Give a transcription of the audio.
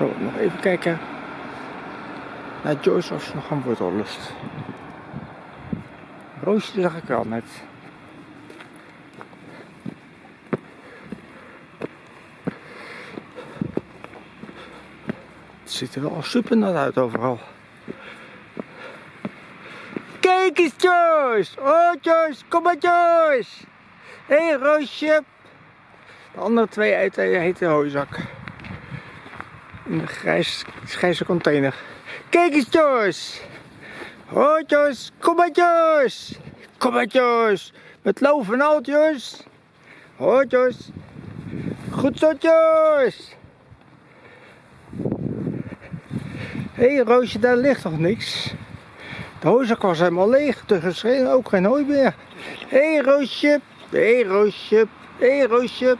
Zo, nog even kijken naar Joyce of ze nog aan wortel lust. Roosje zag ik al net. Het ziet er wel super nat uit overal. Kijk eens Joyce! Oh Joyce, kom maar Joyce! Hé hey, Roosje! De andere twee eten heet de hooizak. De grijs, grijze container. Kijk eens Joyce! Hoi Joyce, kom maar Joyce! Kom maar Joyce! Met loof en al Joyce! Hoi Joyce! Goed zo Joyce! Hé hey, Roosje, daar ligt nog niks. De hooizak was helemaal leeg, dus er is ook geen hooi meer. Hé hey, Roosje, hé hey, Roosje, hé hey, Roosje.